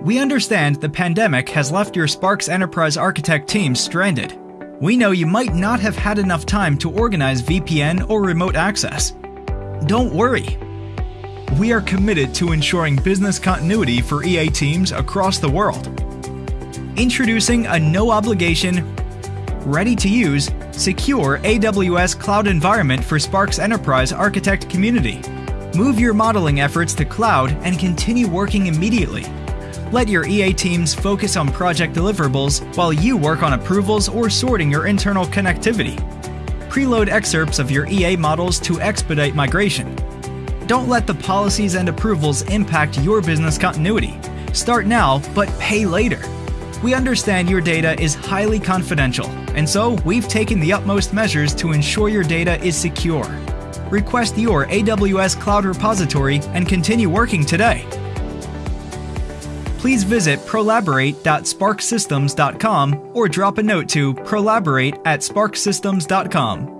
We understand the pandemic has left your Sparx Enterprise Architect team stranded. We know you might not have had enough time to organize VPN or remote access. Don't worry. We are committed to ensuring business continuity for EA teams across the world. Introducing a no obligation, ready to use, secure AWS cloud environment for Sparx Enterprise Architect community. Move your modeling efforts to cloud and continue working immediately. Let your EA teams focus on project deliverables while you work on approvals or sorting your internal connectivity. Preload excerpts of your EA models to expedite migration. Don't let the policies and approvals impact your business continuity. Start now, but pay later. We understand your data is highly confidential, and so we've taken the utmost measures to ensure your data is secure. Request your AWS Cloud Repository and continue working today please visit prolaborate.sparxsystems.com or drop a note to prolaborate at sparxsystems.com.